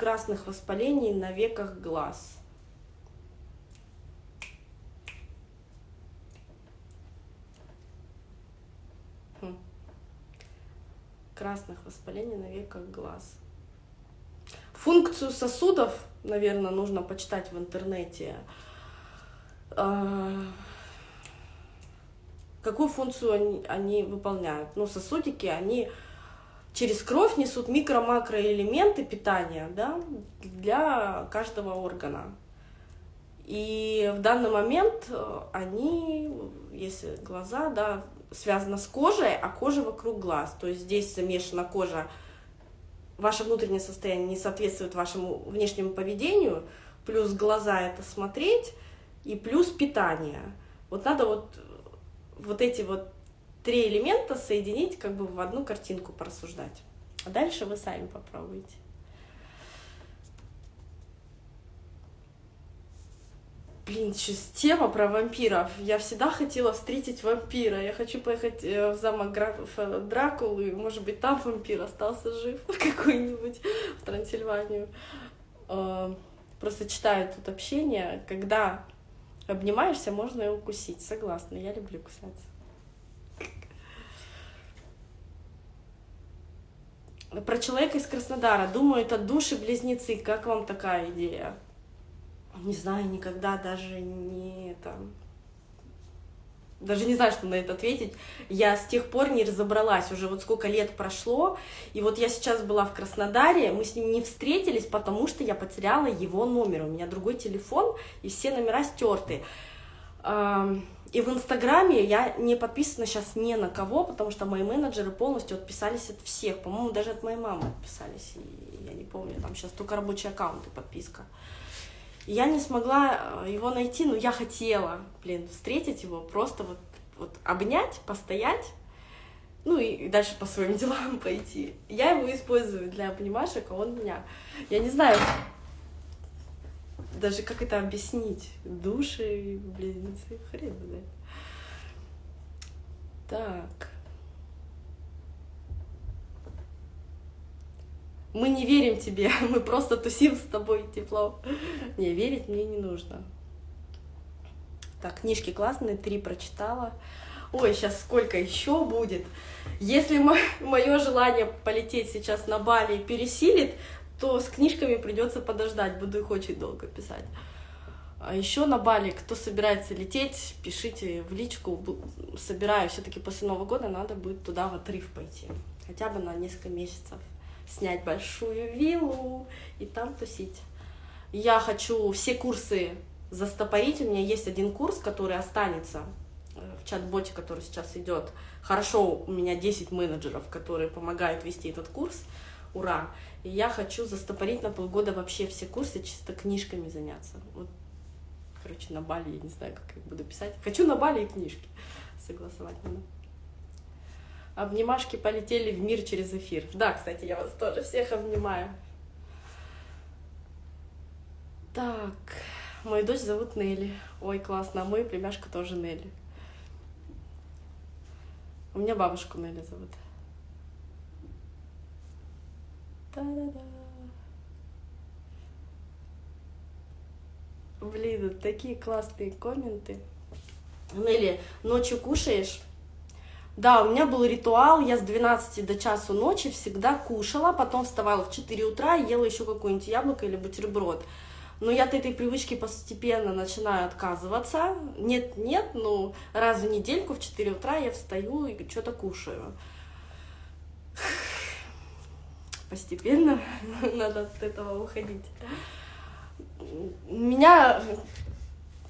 красных воспалений на веках глаз. Хм. Красных воспалений на веках глаз. Функцию сосудов, наверное, нужно почитать в интернете. А, какую функцию они, они выполняют? Ну, сосудики, они через кровь несут микро-макроэлементы питания да, для каждого органа. И в данный момент э, они, если глаза, да, связаны с кожей, а кожа вокруг глаз. То есть здесь замешана кожа, ваше внутреннее состояние не соответствует вашему внешнему поведению, плюс глаза это смотреть, и плюс питание. Вот надо вот, вот эти вот три элемента соединить как бы в одну картинку порассуждать. А дальше вы сами попробуйте. Блин, сейчас тема про вампиров. Я всегда хотела встретить вампира. Я хочу поехать э, в замок графа Дракулы. Может быть, там вампир остался жив какой-нибудь в Трансильванию. Э, просто читаю тут общение. Когда обнимаешься, можно и укусить. Согласна, я люблю кусаться. Про человека из Краснодара. Думаю, это души-близнецы. Как вам такая идея? Не знаю, никогда даже не там... Даже не знаю, что на это ответить. Я с тех пор не разобралась. Уже вот сколько лет прошло. И вот я сейчас была в Краснодаре. Мы с ним не встретились, потому что я потеряла его номер. У меня другой телефон, и все номера стерты. И в Инстаграме я не подписана сейчас ни на кого, потому что мои менеджеры полностью отписались от всех. По-моему, даже от моей мамы отписались. И я не помню, там сейчас только рабочий аккаунт и подписка. И я не смогла э, его найти, но я хотела, блин, встретить его, просто вот, вот обнять, постоять, ну и дальше по своим делам пойти. Я его использую для обнимашек, а он меня. Я не знаю, даже как это объяснить? Души, близнецы, хрен знает. Так. Мы не верим тебе, мы просто тусим с тобой тепло. Не, верить мне не нужно. Так, книжки классные, три прочитала. Ой, сейчас сколько еще будет. Если мое желание полететь сейчас на Бали пересилит, то с книжками придется подождать, буду их очень долго писать. А еще на Бали, кто собирается лететь, пишите в личку. Собираю, все-таки после Нового года надо будет туда в отрыв пойти. Хотя бы на несколько месяцев. Снять большую виллу и там тусить. Я хочу все курсы застопорить. У меня есть один курс, который останется э, в чат-боте, который сейчас идет. Хорошо, у меня 10 менеджеров, которые помогают вести этот курс. Ура! И я хочу застопорить на полгода вообще все курсы, чисто книжками заняться. Вот, короче, на Бали, я не знаю, как я буду писать. Хочу на Бали и книжки согласовать надо. Обнимашки полетели в мир через эфир. Да, кстати, я вас тоже всех обнимаю. Так, мою дочь зовут Нелли. Ой, классно, а мою племяшку тоже Нелли. У меня бабушку Нелли зовут. Та-да-да. Блин, такие классные комменты. Нелли, ночью кушаешь? Да, у меня был ритуал, я с 12 до часу ночи всегда кушала, потом вставала в 4 утра и ела еще какое-нибудь яблоко или бутерброд. Но я от этой привычки постепенно начинаю отказываться. Нет-нет, ну раз в недельку в 4 утра я встаю и что-то кушаю постепенно надо от этого уходить. Меня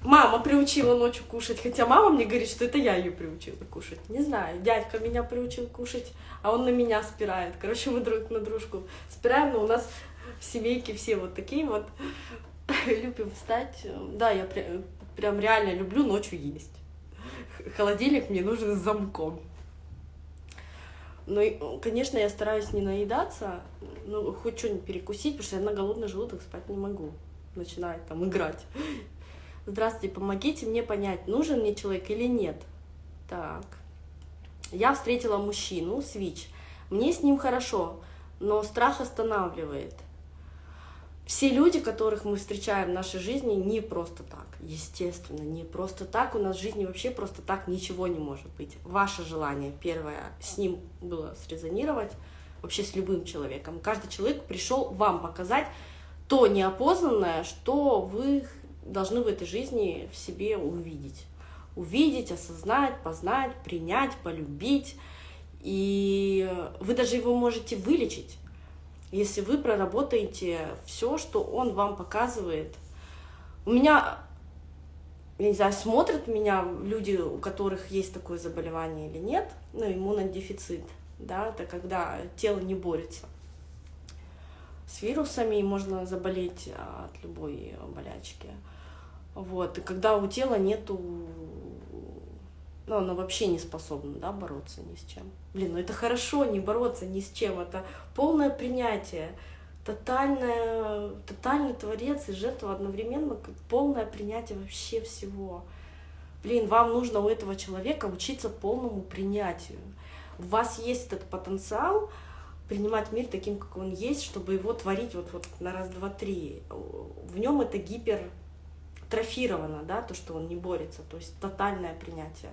мама приучила ночью кушать, хотя мама мне говорит, что это я ее приучила кушать. Не знаю, дядька меня приучил кушать, а он на меня спирает. Короче, мы друг на дружку спираем, но у нас в семейке все вот такие вот. Любим встать. Да, я прям реально люблю ночью есть. Холодильник мне нужен с замком. Ну, конечно, я стараюсь не наедаться, ну, хоть что-нибудь перекусить, потому что я на голодный желудок спать не могу. Начинает там играть. Здравствуйте, помогите мне понять, нужен мне человек или нет. Так. Я встретила мужчину, свич. Мне с ним хорошо, но страх останавливает. Все люди, которых мы встречаем в нашей жизни, не просто так, естественно, не просто так. У нас в жизни вообще просто так ничего не может быть. Ваше желание, первое, с ним было срезонировать, вообще с любым человеком. Каждый человек пришел вам показать то неопознанное, что вы должны в этой жизни в себе увидеть. Увидеть, осознать, познать, принять, полюбить. И вы даже его можете вылечить если вы проработаете все, что он вам показывает. У меня, я не знаю, смотрят меня люди, у которых есть такое заболевание или нет, ну, иммунодефицит, да, это когда тело не борется с вирусами, и можно заболеть от любой болячки. Вот, и когда у тела нету ну, она вообще не способна, да, бороться ни с чем. Блин, ну это хорошо, не бороться ни с чем, это полное принятие, тотальное, тотальный творец и жертва одновременно, как полное принятие вообще всего. Блин, вам нужно у этого человека учиться полному принятию. У вас есть этот потенциал принимать мир таким, как он есть, чтобы его творить вот, вот на раз, два, три. В нем это гипертрофировано, да, то, что он не борется, то есть тотальное принятие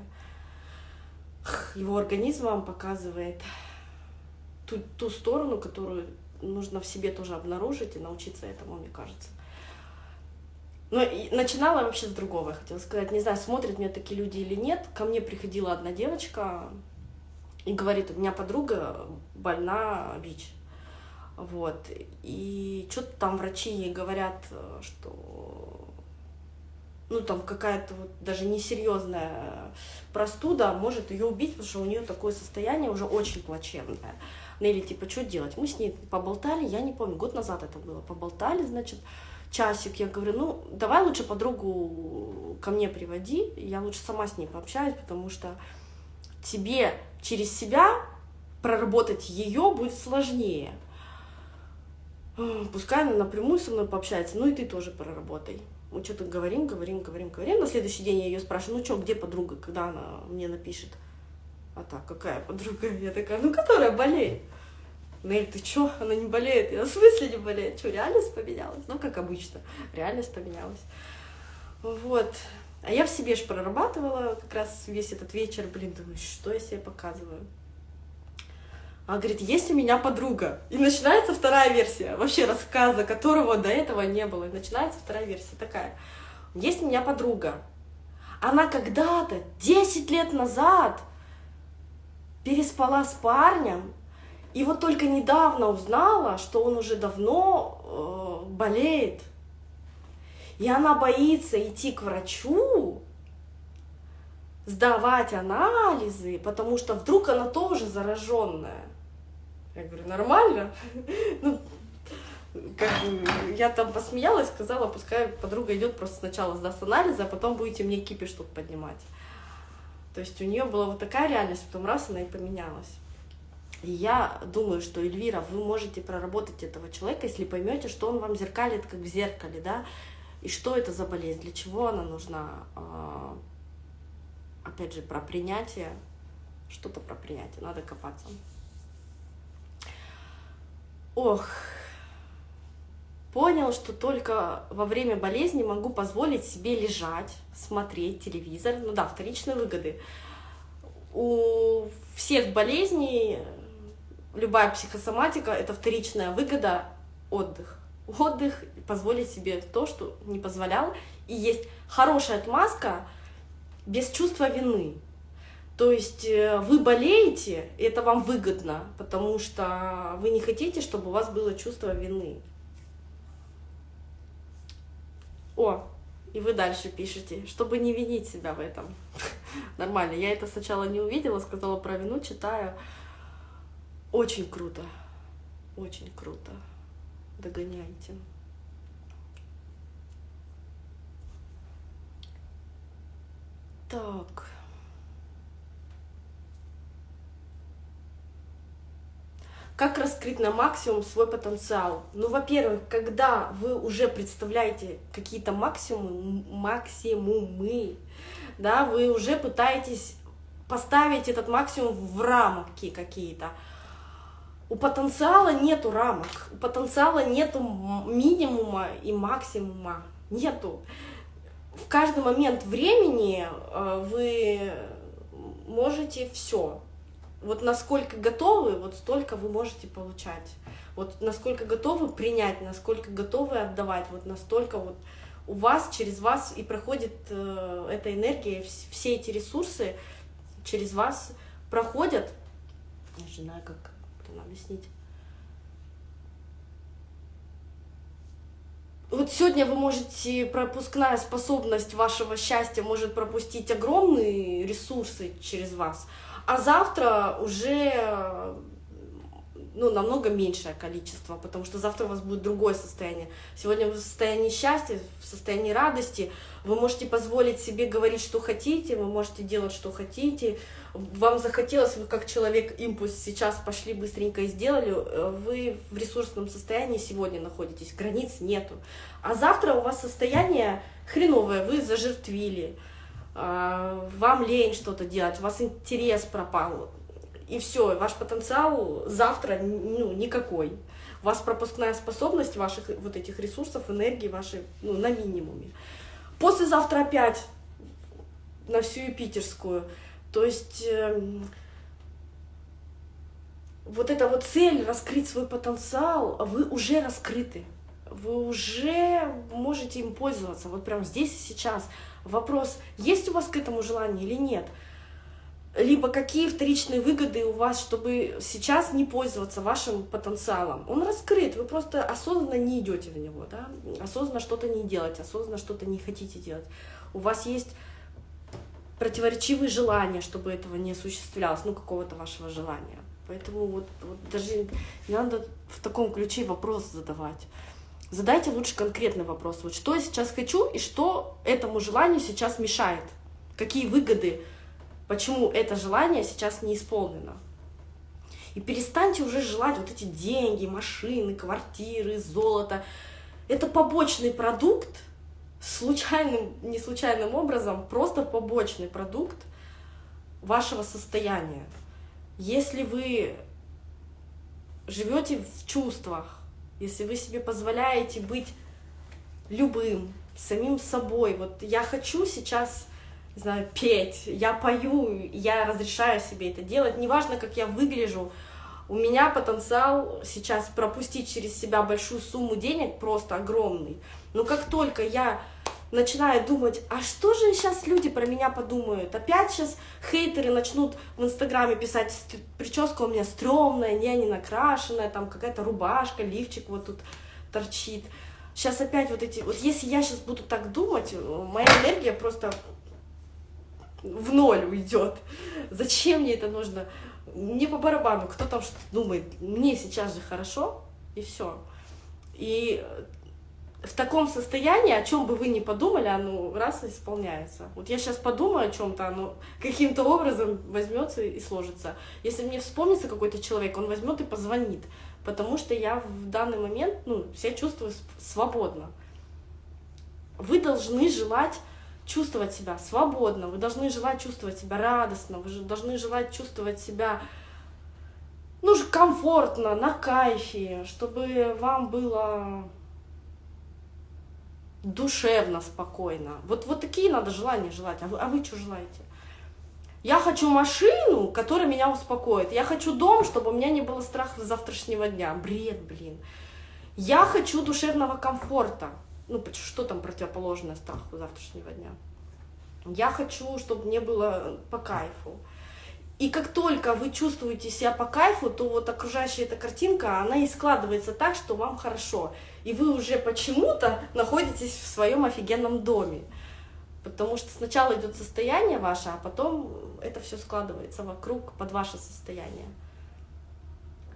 его организм вам показывает ту, ту сторону, которую нужно в себе тоже обнаружить и научиться этому, мне кажется. Но начинала вообще с другого, я хотела сказать. Не знаю, смотрят меня такие люди или нет. Ко мне приходила одна девочка и говорит, у меня подруга больна ВИЧ. Вот. И что-то там врачи ей говорят, что ну там какая-то вот даже несерьезная простуда может ее убить, потому что у нее такое состояние уже очень плачевное. Или типа, что делать? Мы с ней поболтали, я не помню, год назад это было, поболтали, значит, часик, я говорю, ну, давай лучше подругу ко мне приводи, я лучше сама с ней пообщаюсь, потому что тебе через себя проработать ее будет сложнее. Пускай она напрямую со мной пообщается, ну и ты тоже проработай. Мы что-то говорим, говорим, говорим, говорим. На следующий день я ее спрашиваю, ну что, где подруга, когда она мне напишет? А так, какая подруга? Я такая, ну которая болеет. Нель, ты чё? Она не болеет. Я в смысле не болеет? Что, реальность поменялась? Ну, как обычно, реальность поменялась. Вот. А я в себе же прорабатывала как раз весь этот вечер, блин, думаю, что я себе показываю. Она говорит, есть у меня подруга. И начинается вторая версия, вообще рассказа, которого до этого не было. И начинается вторая версия такая. Есть у меня подруга. Она когда-то, 10 лет назад, переспала с парнем, и вот только недавно узнала, что он уже давно э, болеет. И она боится идти к врачу, сдавать анализы, потому что вдруг она тоже зараженная. Я говорю, нормально. Ну, как бы, я там посмеялась, сказала, пускай подруга идет просто сначала сдаст анализы, а потом будете мне кипиш тут поднимать. То есть у нее была вот такая реальность, потом раз она и поменялась. И я думаю, что, Эльвира, вы можете проработать этого человека, если поймете, что он вам зеркалит, как в зеркале, да, и что это за болезнь, для чего она нужна. А, опять же, про принятие, что-то про принятие, надо копаться. Ох, понял, что только во время болезни могу позволить себе лежать, смотреть телевизор. Ну да, вторичные выгоды. У всех болезней любая психосоматика – это вторичная выгода – отдых. Отдых, позволить себе то, что не позволял. И есть хорошая отмазка без чувства вины. То есть э, вы болеете, и это вам выгодно, потому что вы не хотите, чтобы у вас было чувство вины. О, и вы дальше пишете, чтобы не винить себя в этом. Нормально. Я это сначала не увидела, сказала про вину, читаю. Очень круто. Очень круто. Догоняйте. Так. Как раскрыть на максимум свой потенциал? Ну, во-первых, когда вы уже представляете какие-то максимумы, максимумы, да, вы уже пытаетесь поставить этот максимум в рамки какие-то. У потенциала нету рамок, у потенциала нету минимума и максимума, нету. В каждый момент времени э, вы можете все. Вот насколько готовы, вот столько вы можете получать. Вот насколько готовы принять, насколько готовы отдавать, вот настолько вот у вас, через вас и проходит э, эта энергия, все эти ресурсы через вас проходят. Я же знаю, как это объяснить. Вот сегодня вы можете, пропускная способность вашего счастья может пропустить огромные ресурсы через вас, а завтра уже ну, намного меньшее количество, потому что завтра у вас будет другое состояние. Сегодня вы в состоянии счастья, в состоянии радости, вы можете позволить себе говорить, что хотите, вы можете делать, что хотите, вам захотелось, вы как человек импульс сейчас пошли быстренько и сделали, э, вы в ресурсном состоянии сегодня находитесь, границ нету. А завтра у вас состояние хреновое, вы зажертвили, вам лень что-то делать, у вас интерес пропал, и все, ваш потенциал завтра ну, никакой. У вас пропускная способность ваших вот этих ресурсов, энергии вашей ну, на минимуме. Послезавтра опять на всю Юпитерскую. То есть э, вот эта вот цель раскрыть свой потенциал, вы уже раскрыты. Вы уже можете им пользоваться, вот прямо здесь и сейчас. Вопрос, есть у вас к этому желание или нет? либо какие вторичные выгоды у вас, чтобы сейчас не пользоваться вашим потенциалом. Он раскрыт, вы просто осознанно не идете в него, да? осознанно что-то не делать, осознанно что-то не хотите делать. У вас есть противоречивые желания, чтобы этого не осуществлялось, ну, какого-то вашего желания. Поэтому вот, вот даже не надо в таком ключе вопрос задавать. Задайте лучше конкретный вопрос. Вот что я сейчас хочу и что этому желанию сейчас мешает? Какие выгоды почему это желание сейчас не исполнено. И перестаньте уже желать вот эти деньги, машины, квартиры, золото. Это побочный продукт, случайным, не случайным образом, просто побочный продукт вашего состояния. Если вы живете в чувствах, если вы себе позволяете быть любым, самим собой, вот я хочу сейчас не знаю, петь, я пою, я разрешаю себе это делать, неважно, как я выгляжу, у меня потенциал сейчас пропустить через себя большую сумму денег просто огромный. Но как только я начинаю думать, а что же сейчас люди про меня подумают? Опять сейчас хейтеры начнут в Инстаграме писать, прическа у меня стрёмная, не, не накрашенная, там какая-то рубашка, лифчик вот тут торчит. Сейчас опять вот эти, вот если я сейчас буду так думать, моя энергия просто в ноль уйдет. Зачем мне это нужно? Мне по барабану, кто там что думает, мне сейчас же хорошо, и все. И в таком состоянии, о чем бы вы ни подумали, оно раз исполняется. Вот я сейчас подумаю о чем-то, оно каким-то образом возьмется и сложится. Если мне вспомнится какой-то человек, он возьмет и позвонит, потому что я в данный момент ну, себя чувствую свободно. Вы должны желать чувствовать себя свободно, вы должны желать чувствовать себя радостно, вы должны желать чувствовать себя ну, комфортно, на кайфе, чтобы вам было душевно, спокойно. Вот, вот такие надо желания желать. А вы, а вы что желаете? Я хочу машину, которая меня успокоит. Я хочу дом, чтобы у меня не было страха завтрашнего дня. Бред, блин. Я хочу душевного комфорта ну, что там противоположное страху завтрашнего дня. Я хочу, чтобы мне было по кайфу. И как только вы чувствуете себя по кайфу, то вот окружающая эта картинка, она и складывается так, что вам хорошо. И вы уже почему-то находитесь в своем офигенном доме. Потому что сначала идет состояние ваше, а потом это все складывается вокруг под ваше состояние.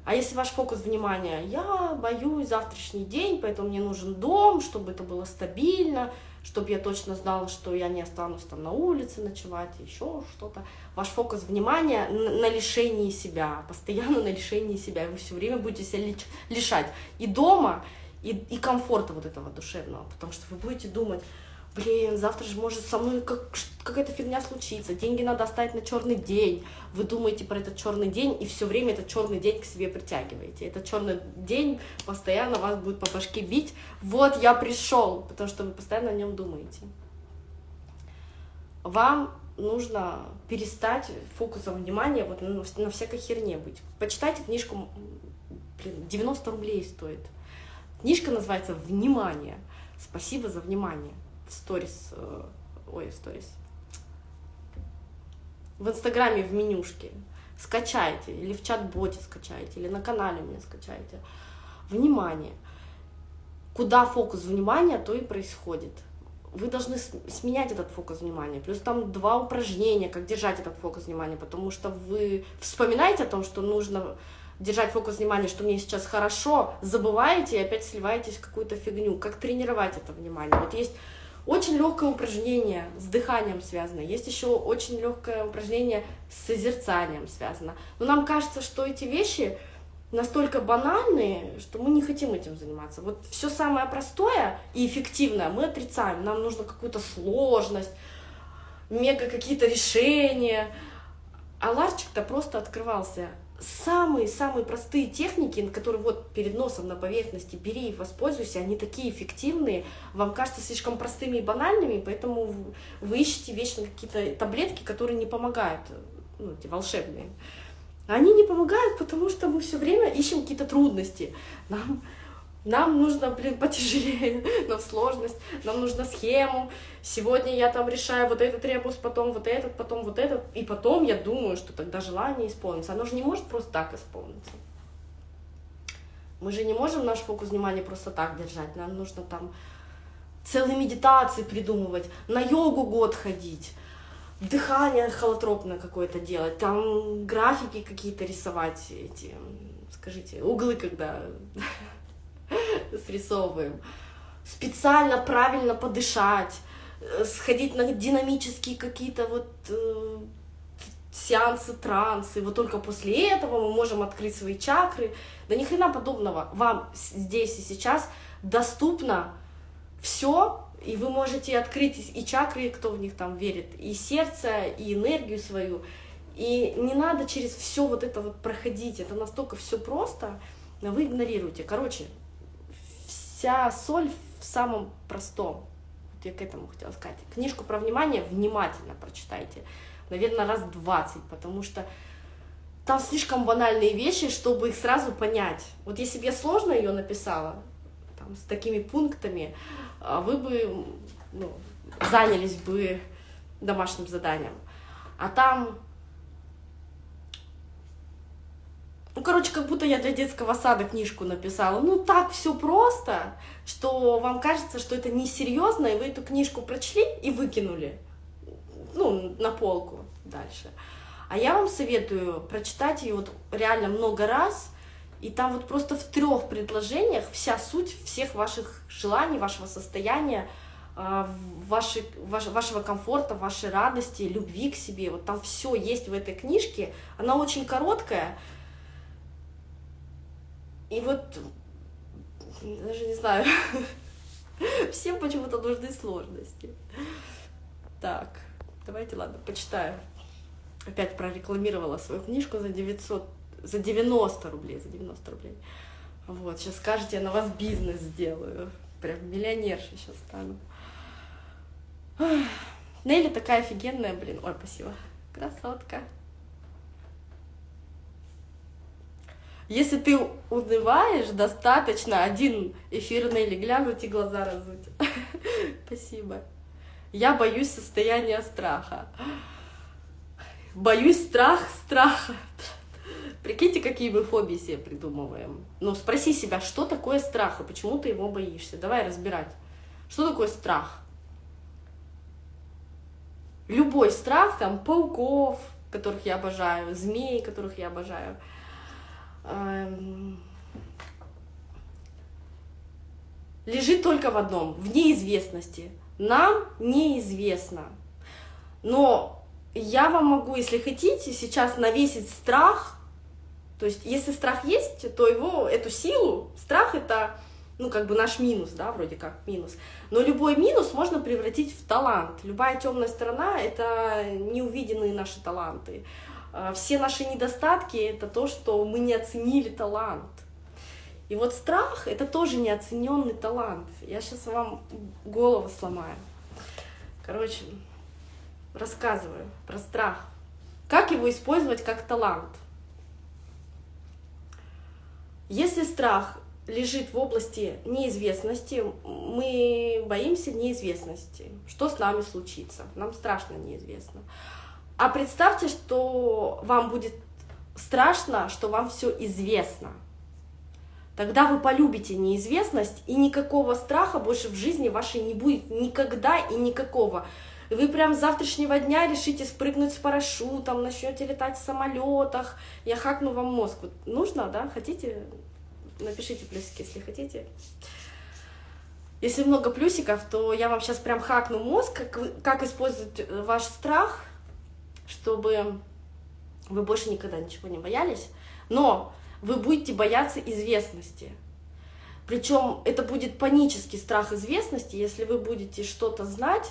А если ваш фокус внимания, я боюсь завтрашний день, поэтому мне нужен дом, чтобы это было стабильно, чтобы я точно знала, что я не останусь там на улице ночевать, еще что-то. Ваш фокус внимания на лишении себя, постоянно на лишении себя. И вы все время будете себя лишать и дома, и, и комфорта вот этого душевного, потому что вы будете думать, блин, завтра же может со мной как, какая-то фигня случиться, деньги надо оставить на черный день. Вы думаете про этот черный день и все время этот черный день к себе притягиваете. Этот черный день постоянно вас будет по башке бить. Вот я пришел, потому что вы постоянно о нем думаете. Вам нужно перестать фокусом внимания вот на, на всякой херне быть. Почитайте книжку, блин, 90 рублей стоит. Книжка называется «Внимание». Спасибо за внимание. В сторис, э, ой, в сторис. В Инстаграме в менюшке. Скачайте, или в чат-боте скачайте, или на канале мне скачайте. Внимание. Куда фокус внимания, то и происходит вы должны сменять этот фокус внимания. Плюс там два упражнения, как держать этот фокус внимания, потому что вы вспоминаете о том, что нужно держать фокус внимания, что мне сейчас хорошо, забываете и опять сливаетесь в какую-то фигню. Как тренировать это внимание? Вот есть очень легкое упражнение с дыханием связано, есть еще очень легкое упражнение с созерцанием связано. Но нам кажется, что эти вещи настолько банальные, что мы не хотим этим заниматься. Вот все самое простое и эффективное мы отрицаем. Нам нужно какую-то сложность, мега какие-то решения. А ларчик-то просто открывался. Самые-самые простые техники, которые вот перед носом на поверхности, бери и воспользуйся, они такие эффективные, вам кажутся слишком простыми и банальными, поэтому вы ищете вечно какие-то таблетки, которые не помогают, ну, эти волшебные. Они не помогают, потому что мы все время ищем какие-то трудности. Нам, нам нужно, блин, потяжелее, нам сложность, нам нужна схему. Сегодня я там решаю вот этот ребус, потом вот этот, потом вот этот. И потом я думаю, что тогда желание исполнится. Оно же не может просто так исполниться. Мы же не можем наш фокус внимания просто так держать. Нам нужно там целые медитации придумывать, на йогу год ходить дыхание холотропное какое-то делать, там графики какие-то рисовать, эти, скажите, углы когда срисовываем, специально правильно подышать, э, сходить на динамические какие-то вот э, сеансы, трансы, вот только после этого мы можем открыть свои чакры. Да ни хрена подобного. Вам здесь и сейчас доступно все и вы можете открыть и чакры, кто в них там верит, и сердце, и энергию свою. И не надо через все вот это вот проходить. Это настолько все просто, но вы игнорируете. Короче, вся соль в самом простом. Вот я к этому хотела сказать. Книжку про внимание внимательно прочитайте. Наверное, раз 20, потому что там слишком банальные вещи, чтобы их сразу понять. Вот если бы я сложно ее написала, там, с такими пунктами, а вы бы ну, занялись бы домашним заданием. А там, ну, короче, как будто я для детского сада книжку написала. Ну, так все просто, что вам кажется, что это несерьезно, и вы эту книжку прочли и выкинули, ну, на полку дальше. А я вам советую прочитать ее вот реально много раз, и там вот просто в трех предложениях вся суть всех ваших желаний, вашего состояния, а, вашей, ваш, вашего комфорта, вашей радости, любви к себе. Вот там все есть в этой книжке. Она очень короткая. И вот, даже не знаю, всем почему-то нужны сложности. Так, давайте, ладно, почитаю. Опять прорекламировала свою книжку за 900 за 90 рублей, за 90 рублей. Вот, сейчас скажете, я на вас бизнес сделаю. Прям миллионерша сейчас стану. Нелли такая офигенная, блин. Ой, спасибо. Красотка. Если ты унываешь, достаточно один эфир Нелли глянуть и глаза разуть. Спасибо. Я боюсь состояния страха. Боюсь страх страха. Прикиньте, какие мы фобии себе придумываем. Ну, спроси себя, что такое страх и почему ты его боишься. Давай разбирать. Что такое страх? Любой страх, там, пауков, которых я обожаю, змей, которых я обожаю, лежит только в одном, в неизвестности. Нам неизвестно. Но я вам могу, если хотите, сейчас навесить страх то есть, если страх есть, то его, эту силу, страх — это ну, как бы наш минус, да, вроде как минус. Но любой минус можно превратить в талант. Любая темная сторона — это неувиденные наши таланты. А, все наши недостатки — это то, что мы не оценили талант. И вот страх — это тоже неоцененный талант. Я сейчас вам голову сломаю. Короче, рассказываю про страх. Как его использовать как талант? Если страх лежит в области неизвестности, мы боимся неизвестности. Что с нами случится? Нам страшно неизвестно. А представьте, что вам будет страшно, что вам все известно. Тогда вы полюбите неизвестность, и никакого страха больше в жизни вашей не будет никогда и никакого. Вы прям с завтрашнего дня решите спрыгнуть с парашютом, начнете летать в самолетах. Я хакну вам мозг. Вот нужно, да? Хотите? Напишите плюсики, если хотите. Если много плюсиков, то я вам сейчас прям хакну мозг, как, как использовать э, ваш страх, чтобы вы больше никогда ничего не боялись. Но вы будете бояться известности. Причем это будет панический страх известности. Если вы будете что-то знать,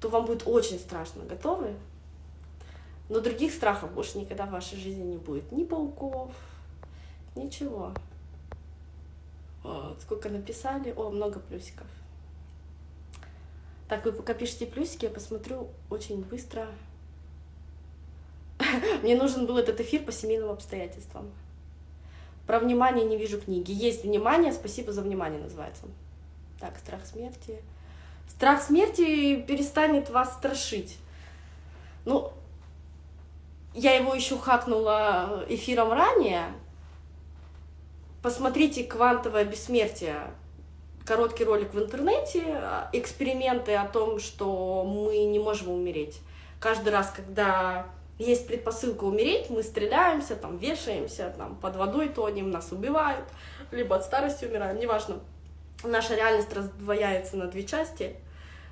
то вам будет очень страшно. Готовы? Но других страхов больше никогда в вашей жизни не будет. Ни пауков, ничего. Вот, сколько написали. О, много плюсиков. Так, вы пока пишите плюсики, я посмотрю очень быстро. Мне нужен был этот эфир по семейным обстоятельствам. Про внимание не вижу книги. Есть внимание, спасибо за внимание называется. Так, страх смерти. Страх смерти перестанет вас страшить. Ну, я его еще хакнула эфиром ранее, Посмотрите «Квантовое бессмертие», короткий ролик в интернете, эксперименты о том, что мы не можем умереть. Каждый раз, когда есть предпосылка умереть, мы стреляемся, там, вешаемся, там, под водой тонем, нас убивают, либо от старости умираем, неважно. Наша реальность раздвояется на две части.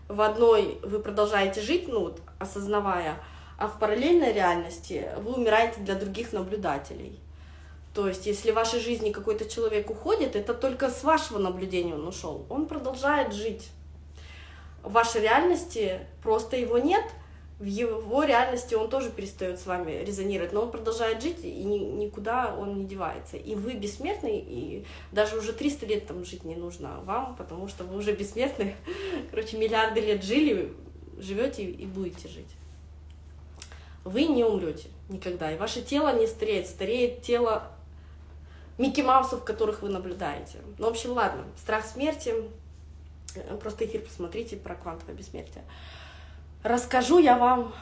В одной вы продолжаете жить, ну, вот, осознавая, а в параллельной реальности вы умираете для других наблюдателей. То есть, если в вашей жизни какой-то человек уходит, это только с вашего наблюдения он ушел. Он продолжает жить. В вашей реальности просто его нет, в его реальности он тоже перестает с вами резонировать, но он продолжает жить, и ни, никуда он не девается. И вы бессмертный, и даже уже 300 лет там жить не нужно вам, потому что вы уже бессмертны. Короче, миллиарды лет жили, живете и будете жить. Вы не умрете никогда, и ваше тело не стареет, стареет тело Микки Маусов, которых вы наблюдаете. Ну, в общем, ладно, страх смерти, э, просто эфир посмотрите про квантовое бессмертие. Расскажу я вам,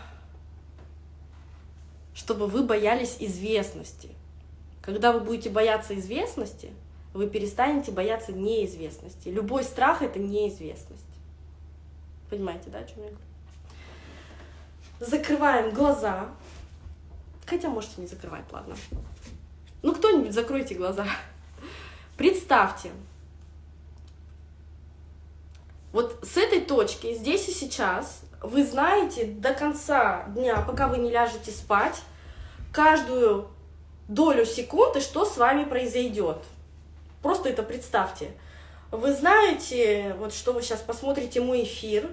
чтобы вы боялись известности. Когда вы будете бояться известности, вы перестанете бояться неизвестности. Любой страх — это неизвестность. Понимаете, да, о чем я говорю? Закрываем глаза. Хотя можете не закрывать, ладно. Ну, кто-нибудь закройте глаза. Представьте, вот с этой точки, здесь и сейчас, вы знаете до конца дня, пока вы не ляжете спать, каждую долю секунды, что с вами произойдет. Просто это представьте. Вы знаете, вот что вы сейчас посмотрите мой эфир,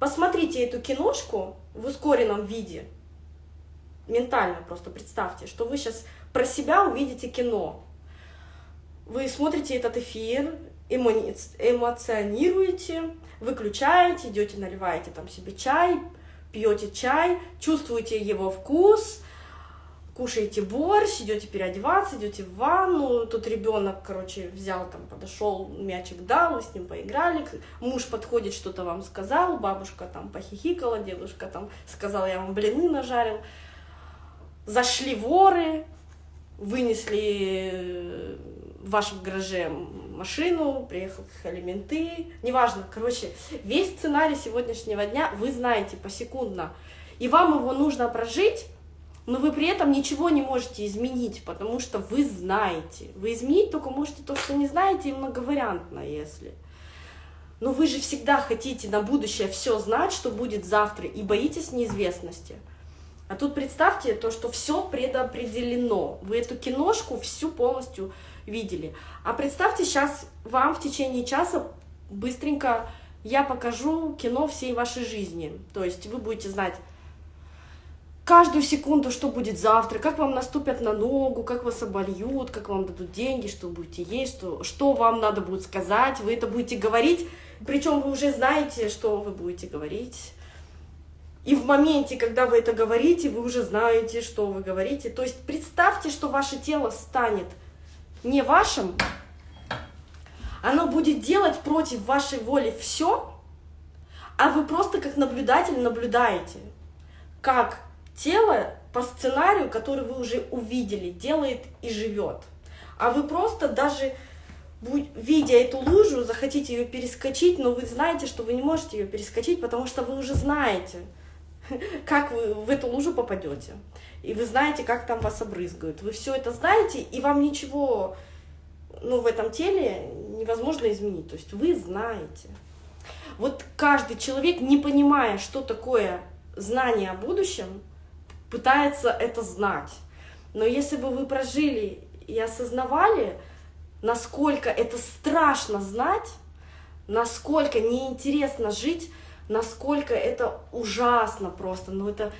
посмотрите эту киношку в ускоренном виде, ментально просто представьте, что вы сейчас про себя увидите кино. Вы смотрите этот эфир, эмоционируете, выключаете, идете, наливаете там себе чай, пьете чай, чувствуете его вкус, кушаете борщ, идете переодеваться, идете в ванну, тут ребенок, короче, взял там, подошел, мячик дал, вы с ним поиграли, муж подходит, что-то вам сказал, бабушка там похихикала, дедушка там сказал, я вам блины нажарил, зашли воры, вынесли э, в вашем гараже машину, приехали менты, неважно, короче, весь сценарий сегодняшнего дня вы знаете посекундно, и вам его нужно прожить, но вы при этом ничего не можете изменить, потому что вы знаете. Вы изменить только можете то, что не знаете, и многовариантно, если. Но вы же всегда хотите на будущее все знать, что будет завтра, и боитесь неизвестности. А тут представьте то, что все предопределено. Вы эту киношку всю полностью видели. А представьте, сейчас вам в течение часа быстренько я покажу кино всей вашей жизни. То есть вы будете знать каждую секунду, что будет завтра, как вам наступят на ногу, как вас обольют, как вам дадут деньги, что будете есть, что, что вам надо будет сказать. Вы это будете говорить, причем вы уже знаете, что вы будете говорить. И в моменте, когда вы это говорите, вы уже знаете, что вы говорите. То есть представьте, что ваше тело станет не вашим, оно будет делать против вашей воли все, а вы просто как наблюдатель наблюдаете, как тело по сценарию, который вы уже увидели, делает и живет. А вы просто даже видя эту лужу, захотите ее перескочить, но вы знаете, что вы не можете ее перескочить, потому что вы уже знаете, как вы в эту лужу попадете. И вы знаете, как там вас обрызгают. Вы все это знаете, и вам ничего ну, в этом теле невозможно изменить. То есть вы знаете. Вот каждый человек, не понимая, что такое знание о будущем, пытается это знать. Но если бы вы прожили и осознавали, насколько это страшно знать, насколько неинтересно жить, насколько это ужасно просто, ну это,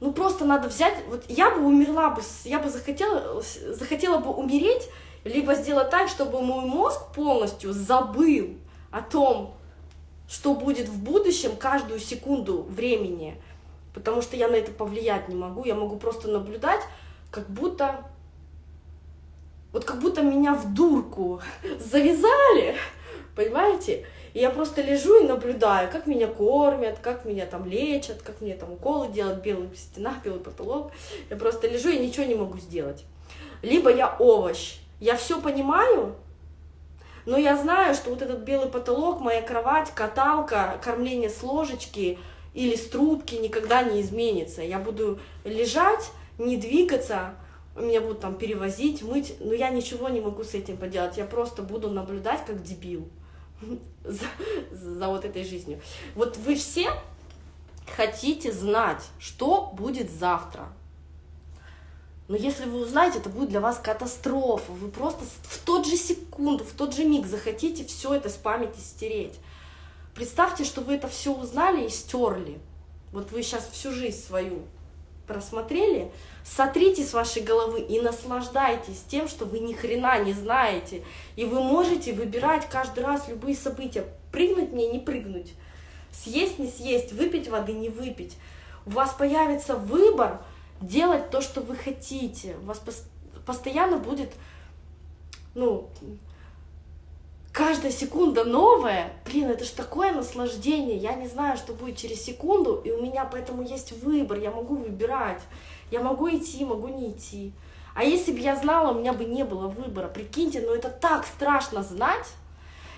ну просто надо взять, вот я бы умерла бы, я бы захотела, захотела бы умереть, либо сделать так, чтобы мой мозг полностью забыл о том, что будет в будущем каждую секунду времени, потому что я на это повлиять не могу, я могу просто наблюдать, как будто, вот как будто меня в дурку завязали, понимаете? И я просто лежу и наблюдаю, как меня кормят, как меня там лечат, как мне там уколы делают, белый стена, белый потолок. Я просто лежу и ничего не могу сделать. Либо я овощ, я все понимаю, но я знаю, что вот этот белый потолок, моя кровать, каталка, кормление с ложечки или с трубки никогда не изменится. Я буду лежать, не двигаться, меня будут там перевозить, мыть, но я ничего не могу с этим поделать. Я просто буду наблюдать как дебил за, за вот этой жизнью. Вот вы все хотите знать, что будет завтра. Но если вы узнаете, это будет для вас катастрофа. Вы просто в тот же секунду, в тот же миг захотите все это с памяти стереть. Представьте, что вы это все узнали и стерли. Вот вы сейчас всю жизнь свою просмотрели, сотрите с вашей головы и наслаждайтесь тем, что вы ни хрена не знаете. И вы можете выбирать каждый раз любые события. Прыгнуть мне, не прыгнуть. Съесть, не съесть, выпить воды, не выпить. У вас появится выбор – делать то, что вы хотите. У вас постоянно будет, ну, каждая секунда новая. Блин, это же такое наслаждение. Я не знаю, что будет через секунду, и у меня поэтому есть выбор. Я могу выбирать. Я могу идти, могу не идти. А если бы я знала, у меня бы не было выбора. Прикиньте, ну это так страшно знать.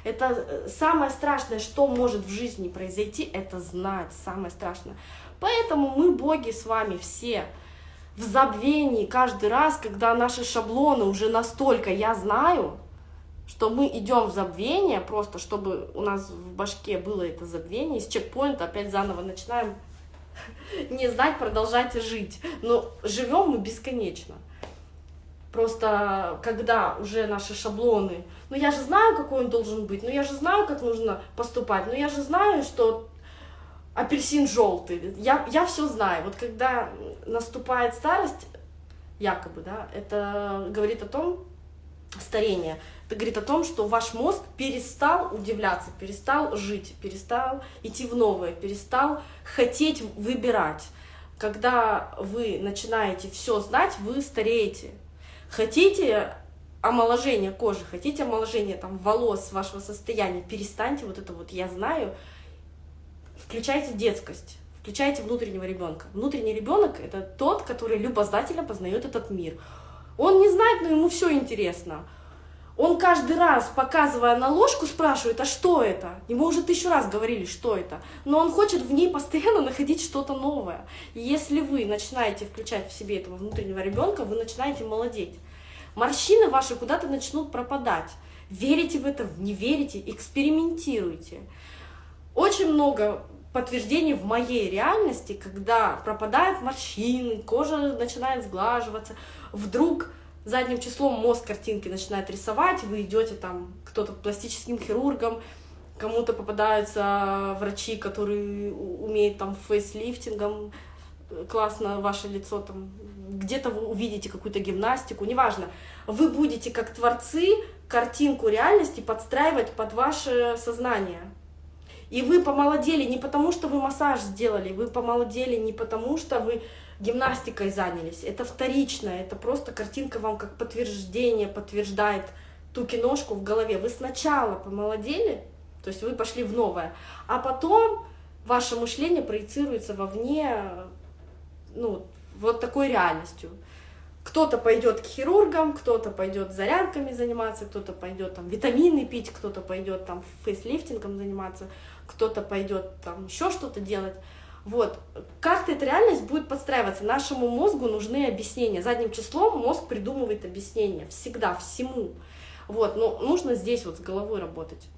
Это э, самое страшное, что может в жизни произойти, это знать. Самое страшное. Поэтому мы, боги, с вами все в забвении каждый раз, когда наши шаблоны уже настолько я знаю, что мы идем в забвение, просто чтобы у нас в башке было это забвение, из чекпоинта опять заново начинаем не знать, продолжать жить. Но живем мы бесконечно. Просто когда уже наши шаблоны, ну я же знаю, какой он должен быть, ну я же знаю, как нужно поступать, ну я же знаю, что апельсин желтый. Я, я все знаю. Вот когда наступает старость, якобы, да, это говорит о том, старение, это говорит о том, что ваш мозг перестал удивляться, перестал жить, перестал идти в новое, перестал хотеть выбирать. Когда вы начинаете все знать, вы стареете. Хотите омоложения кожи, хотите омоложения там, волос, вашего состояния, перестаньте вот это вот «я знаю», включайте детскость, включайте внутреннего ребенка. Внутренний ребенок это тот, который любознательно познает этот мир. Он не знает, но ему все интересно. Он каждый раз, показывая на ложку, спрашивает, а что это? Ему уже тысячу раз говорили, что это. Но он хочет в ней постоянно находить что-то новое. И если вы начинаете включать в себе этого внутреннего ребенка, вы начинаете молодеть. Морщины ваши куда-то начнут пропадать. Верите в это, не верите, экспериментируйте. Очень много подтверждение в моей реальности, когда пропадают морщины, кожа начинает сглаживаться, вдруг задним числом мозг картинки начинает рисовать, вы идете там, кто-то пластическим хирургом, кому-то попадаются врачи, которые умеют там фейслифтингом, классно ваше лицо там, где-то вы увидите какую-то гимнастику, неважно. Вы будете как творцы картинку реальности подстраивать под ваше сознание. И вы помолодели не потому, что вы массаж сделали, вы помолодели не потому, что вы гимнастикой занялись. Это вторично, это просто картинка вам как подтверждение подтверждает ту киношку в голове. Вы сначала помолодели, то есть вы пошли в новое, а потом ваше мышление проецируется вовне, ну, вот такой реальностью. Кто-то пойдет к хирургам, кто-то пойдет зарядками заниматься, кто-то пойдет там витамины пить, кто-то пойдет там фейслифтингом заниматься, кто-то пойдет там еще что-то делать. Вот, как-то эта реальность будет подстраиваться. Нашему мозгу нужны объяснения. Задним числом мозг придумывает объяснения всегда, всему. Вот, но нужно здесь вот с головой работать.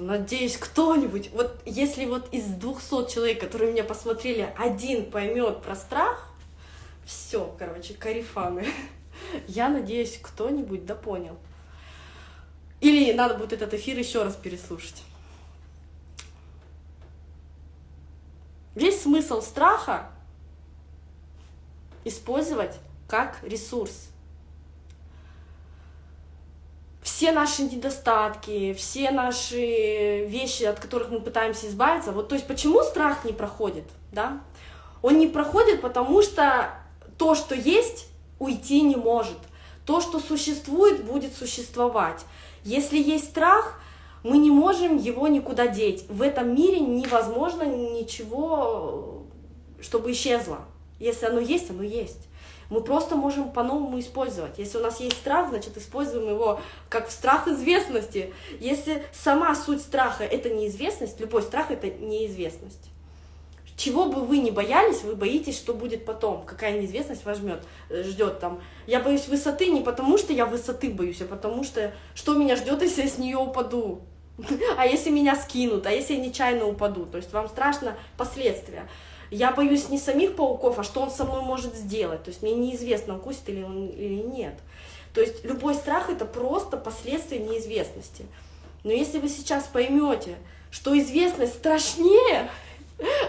надеюсь, кто-нибудь, вот если вот из 200 человек, которые меня посмотрели, один поймет про страх, все, короче, карифаны. Я надеюсь, кто-нибудь да понял. Или надо будет этот эфир еще раз переслушать. Весь смысл страха использовать как ресурс. Все наши недостатки, все наши вещи, от которых мы пытаемся избавиться, вот то есть почему страх не проходит, да? Он не проходит, потому что то, что есть, уйти не может. То, что существует, будет существовать. Если есть страх, мы не можем его никуда деть. В этом мире невозможно ничего, чтобы исчезло. Если оно есть, оно есть. Мы просто можем по-новому использовать. Если у нас есть страх, значит, используем его как страх известности. Если сама суть страха — это неизвестность, любой страх — это неизвестность. Чего бы вы ни боялись, вы боитесь, что будет потом, какая неизвестность вас жмет, э, ждет там. Я боюсь высоты не потому, что я высоты боюсь, а потому что что меня ждет, если я с нее упаду. А если меня скинут, а если я нечаянно упаду? То есть вам страшно последствия. Я боюсь не самих пауков, а что он со мной может сделать. То есть мне неизвестно, укусит или он или нет. То есть любой страх это просто последствия неизвестности. Но если вы сейчас поймете, что известность страшнее,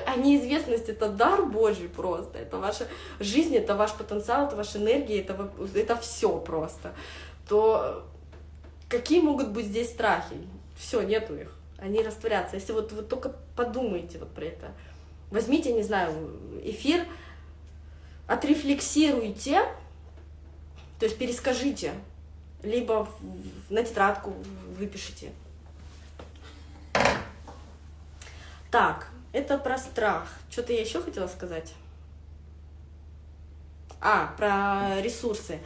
а неизвестность — это дар Божий просто, это ваша жизнь, это ваш потенциал, это ваша энергия, это, это все просто, то какие могут быть здесь страхи? Все, нету их, они растворятся. Если вот вы только подумаете вот про это, возьмите, не знаю, эфир, отрефлексируйте, то есть перескажите, либо на тетрадку выпишите. Так, это про страх. Что-то я еще хотела сказать. А, про ресурсы.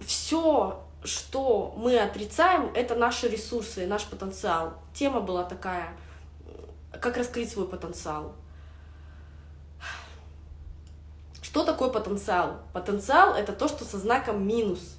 Все, что мы отрицаем, это наши ресурсы, наш потенциал. Тема была такая, как раскрыть свой потенциал. Что такое потенциал? Потенциал — это то, что со знаком минус.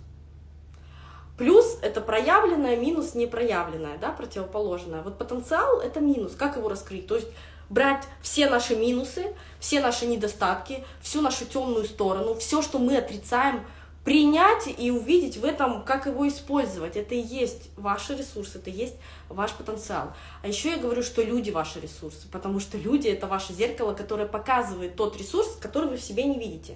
Плюс — это проявленное, минус — непроявленное, да, противоположное. Вот потенциал — это минус. Как его раскрыть? То есть брать все наши минусы, все наши недостатки, всю нашу темную сторону, все, что мы отрицаем, принять и увидеть в этом, как его использовать. Это и есть ваши ресурсы, это и есть ваш потенциал. А еще я говорю, что люди ваши ресурсы, потому что люди — это ваше зеркало, которое показывает тот ресурс, который вы в себе не видите.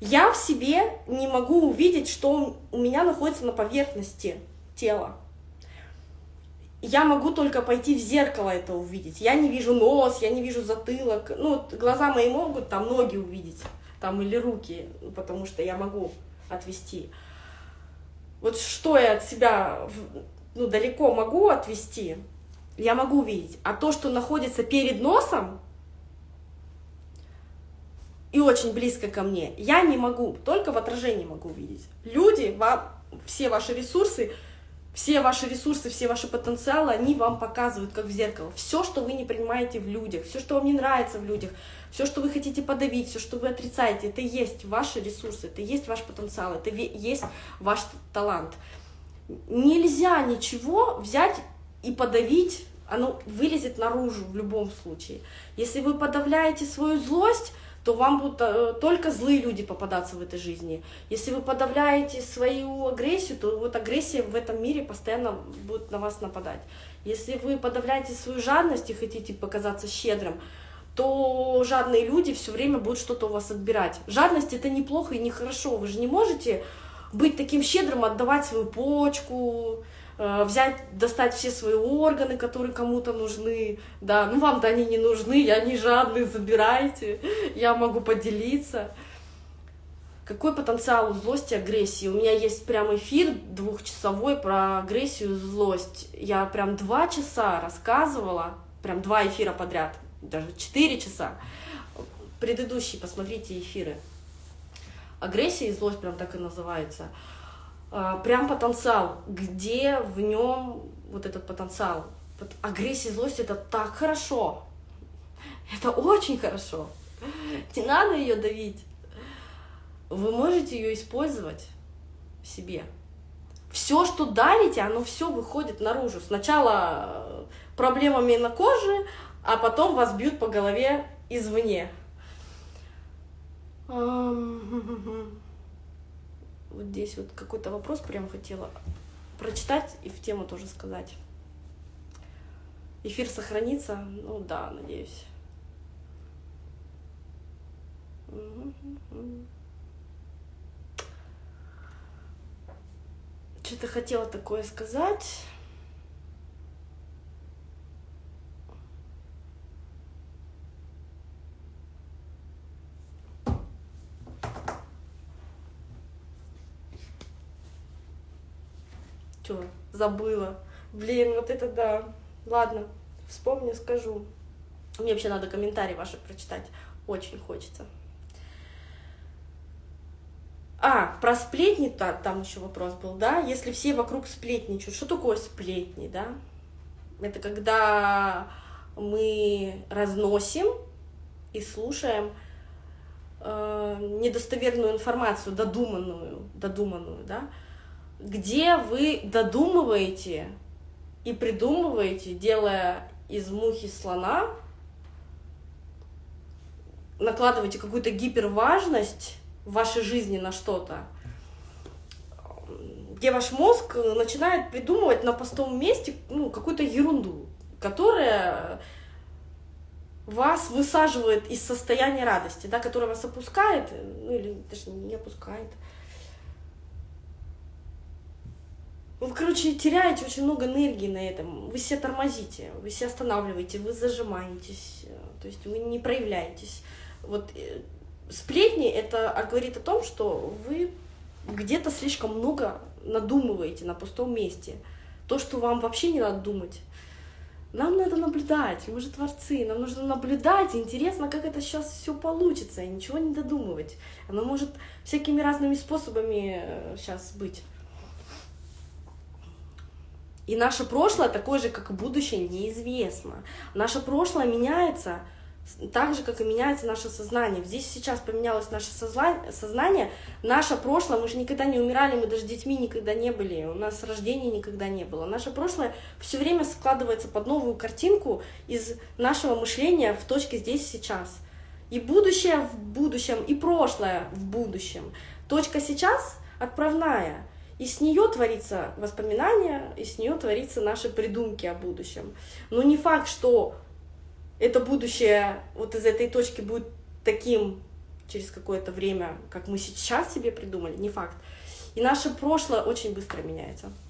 Я в себе не могу увидеть, что у меня находится на поверхности тела я могу только пойти в зеркало это увидеть. Я не вижу нос, я не вижу затылок. Ну, глаза мои могут там ноги увидеть, там или руки, потому что я могу отвести. Вот что я от себя ну, далеко могу отвести, я могу увидеть. А то, что находится перед носом и очень близко ко мне, я не могу, только в отражении могу увидеть. Люди, вам, все ваши ресурсы — все ваши ресурсы, все ваши потенциалы, они вам показывают, как в зеркало. Все, что вы не принимаете в людях, все, что вам не нравится в людях, все, что вы хотите подавить, все, что вы отрицаете, это есть ваши ресурсы, это есть ваш потенциал, это есть ваш талант. Нельзя ничего взять и подавить оно вылезет наружу в любом случае. Если вы подавляете свою злость, то вам будут э, только злые люди попадаться в этой жизни. Если вы подавляете свою агрессию, то вот агрессия в этом мире постоянно будет на вас нападать. Если вы подавляете свою жадность и хотите показаться щедрым, то жадные люди все время будут что-то у вас отбирать. Жадность это неплохо и нехорошо. Вы же не можете быть таким щедрым, отдавать свою почку, взять, достать все свои органы, которые кому-то нужны, да, ну вам-то они не нужны, я не жадный, забирайте, я могу поделиться. Какой потенциал у злости и агрессии? У меня есть прям эфир двухчасовой про агрессию и злость. Я прям два часа рассказывала, прям два эфира подряд даже 4 часа. Предыдущие, посмотрите эфиры. Агрессия и злость прям так и называется. А, прям потенциал. Где в нем вот этот потенциал? Агрессия и злость это так хорошо. Это очень хорошо. Не надо ее давить. Вы можете ее использовать в себе. Все, что давите, оно все выходит наружу. Сначала э, проблемами на коже, а потом вас бьют по голове извне. Вот здесь вот какой-то вопрос прям хотела прочитать и в тему тоже сказать. Эфир сохранится? Ну да, надеюсь. Что-то хотела такое сказать. Что, забыла. Блин, вот это да. Ладно, вспомню, скажу. Мне вообще надо комментарии ваши прочитать. Очень хочется. А, про сплетни -то, там еще вопрос был, да? Если все вокруг сплетничают, что такое сплетни, да? Это когда мы разносим и слушаем э, недостоверную информацию, додуманную, додуманную, да? Где вы додумываете и придумываете, делая из мухи слона, накладываете какую-то гиперважность в вашей жизни на что-то, где ваш мозг начинает придумывать на пустом месте ну, какую-то ерунду, которая вас высаживает из состояния радости, да, которая вас опускает, ну или даже не опускает, Вы, короче, теряете очень много энергии на этом. Вы себя тормозите, вы себя останавливаете, вы зажимаетесь, э, то есть вы не проявляетесь. Вот э, сплетни это говорит о том, что вы где-то слишком много надумываете на пустом месте. То, что вам вообще не надо думать. Нам надо наблюдать, мы же творцы, нам нужно наблюдать, интересно, как это сейчас все получится, и ничего не додумывать. Оно может всякими разными способами сейчас э, быть. И наше прошлое, такое же, как и будущее, неизвестно. Наше прошлое меняется так же, как и меняется наше сознание. Здесь сейчас поменялось наше сознание, наше прошлое, мы же никогда не умирали, мы даже детьми никогда не были, у нас рождения никогда не было. Наше прошлое все время складывается под новую картинку из нашего мышления в точке здесь сейчас. И будущее в будущем, и прошлое в будущем. Точка сейчас отправная — и с нее творится воспоминания, и с нее творится наши придумки о будущем. Но не факт, что это будущее вот из этой точки будет таким через какое-то время, как мы сейчас себе придумали, не факт. И наше прошлое очень быстро меняется.